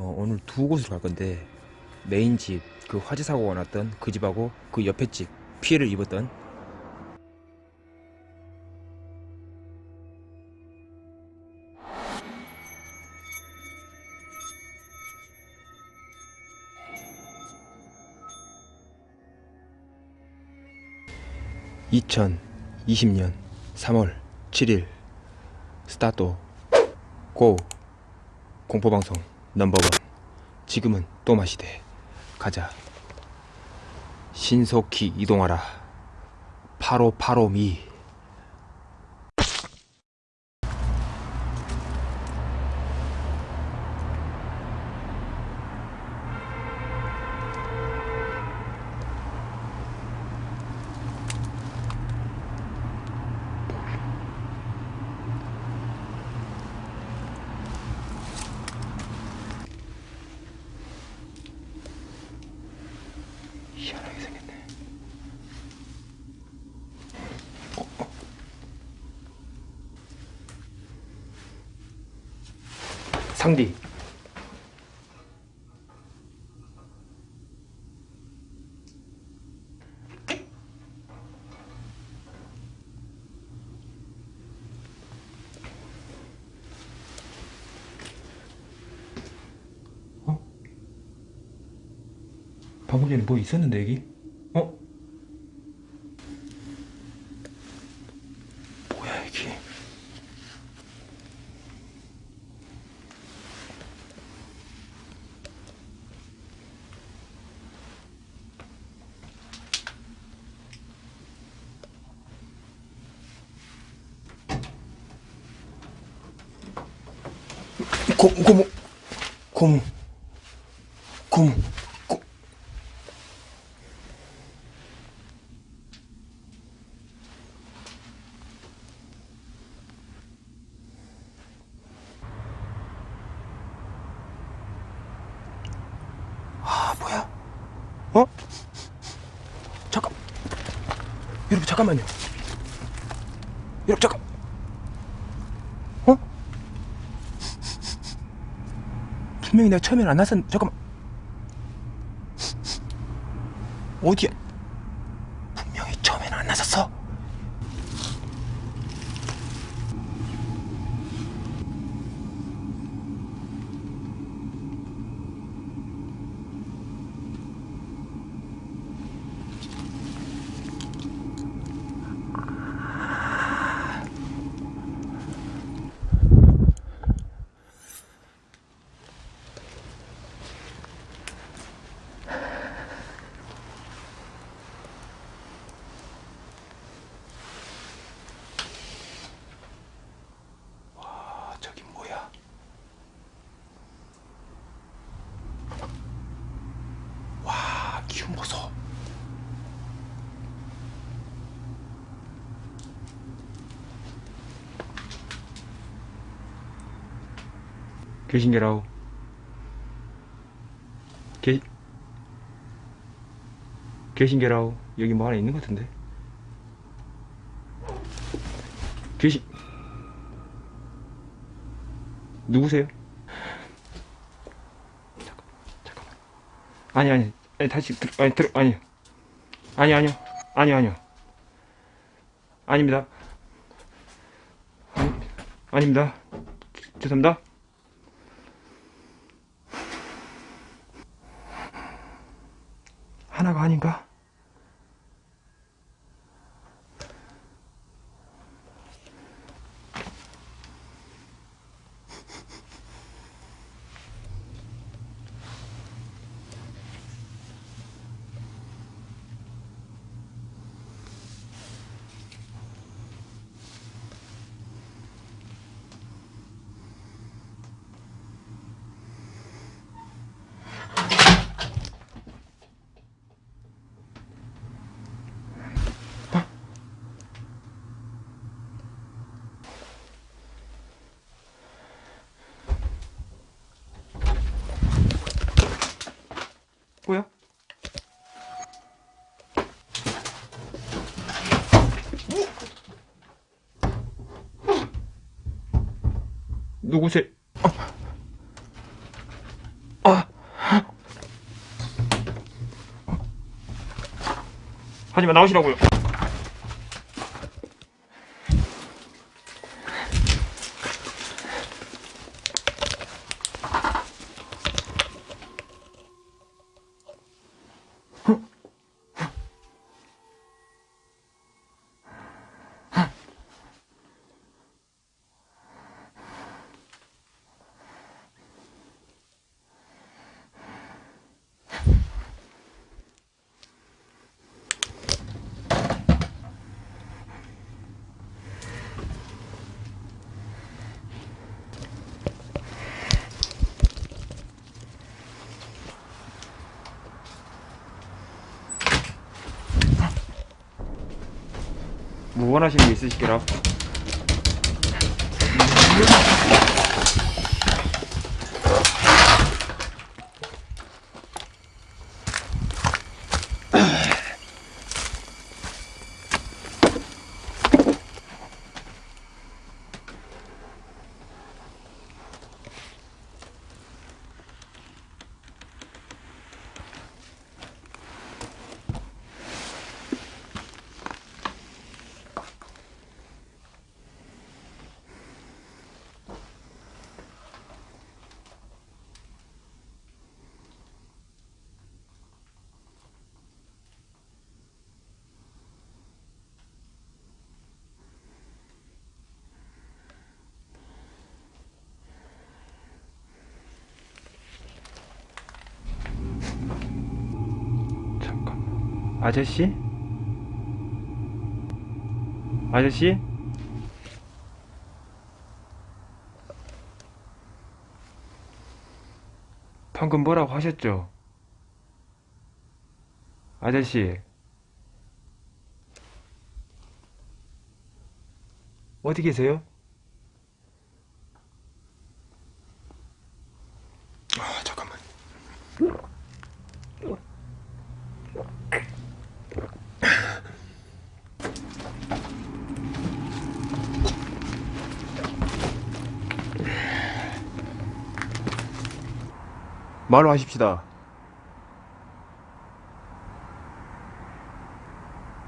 어, 오늘 두 곳으로 갈 건데 메인 집, 그 화재 사고가 났던 그 집하고 그 옆에 집 피해를 입었던 (2020년 3월 7일) 스타트 고 공포방송 넘버원. 지금은 또 마시대. 가자. 신속히 이동하라. 8585미 상디 어? 방금 전에 뭐 있었는데 여기? 어? 뭐야 이게? 고, 고무 고무 고무 고, 아 뭐야? 어? 잠깐 여러분 잠깐만요 여러분 잠깐 어? 분명히 내가 처음엔 안 났었 잠깐만. 어디야 분명히 처음엔 안 났었어 아 저기 뭐야 와 기운 보소 계신게라우 계 계신게라우 여기 뭐 하나 있는 것 같은데 계신 누구세요? 잠깐, 잠깐만. 아니 아니, 아니 다시 들, 아니 들, 아니, 아니 아니요, 아니 아니요, 아닙니다. 아니, 아닙니다. 죄송합니다. 하나가 아닌가? 누구세요? 아. 아. 하지마 나오시라고요. 원하시는 게 있으시더라? 아저씨? 아저씨? 방금 뭐라고 하셨죠? 아저씨. 어디 계세요? 말로 하십시다.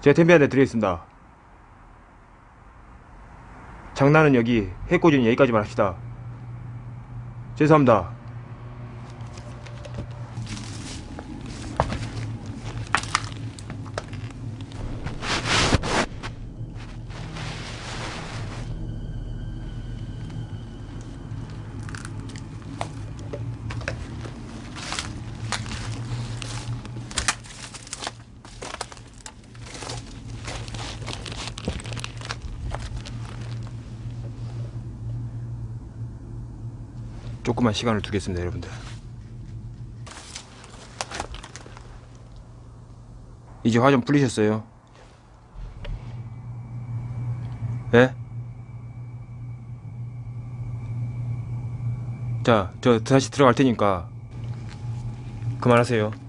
제가 템비한테 드리겠습니다. 장난은 여기, 해코지는 여기까지만 합시다. 죄송합니다. 조금만 시간을 두겠습니다, 여러분들. 이제 화 좀 풀리셨어요? 예? 자, 저 다시 들어갈 테니까 그만하세요.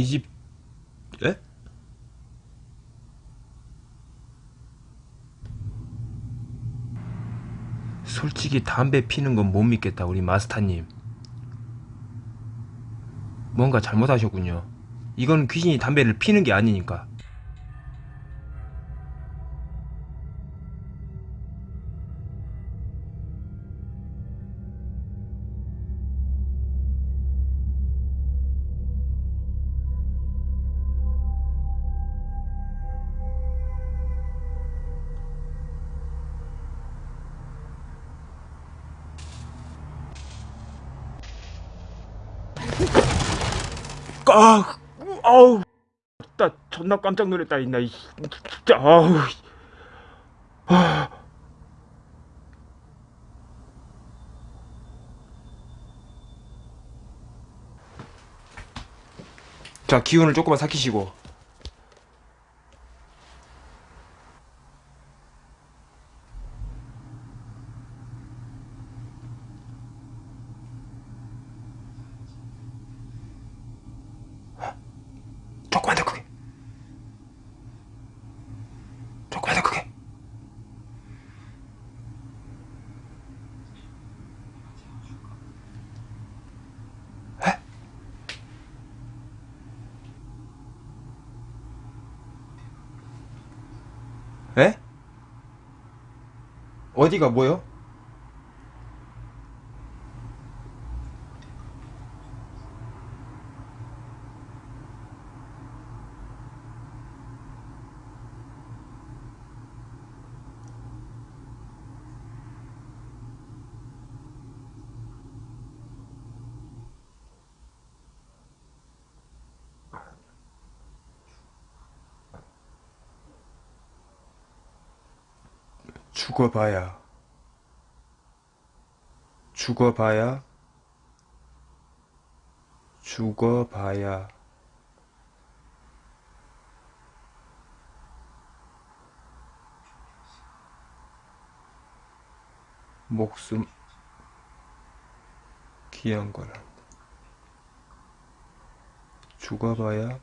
이 집, 예? 솔직히 담배 피는 건 못 믿겠다, 우리 마스터님. 뭔가 잘못하셨군요. 이건 귀신이 담배를 피는 게 아니니까. 아, 아우, 나 존나 깜짝 놀랐다, 이나, 이, 진짜, 아우. 아. 자, 기운을 조금만 삭히시고. 에? 어디가 뭐요? 죽어봐야 죽어봐야 죽어봐야. 목숨 귀한 거란다. 죽어봐야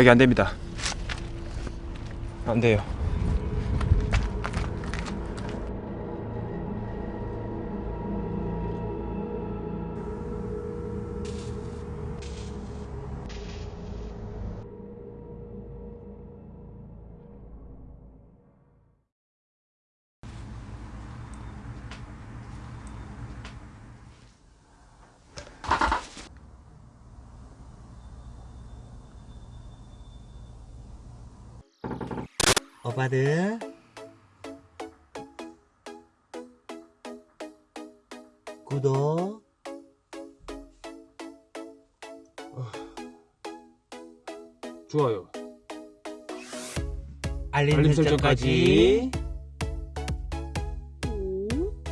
여기 안 됩니다. 안 돼요. 오빠들 구독. 좋아요. 알림, 알림 설정까지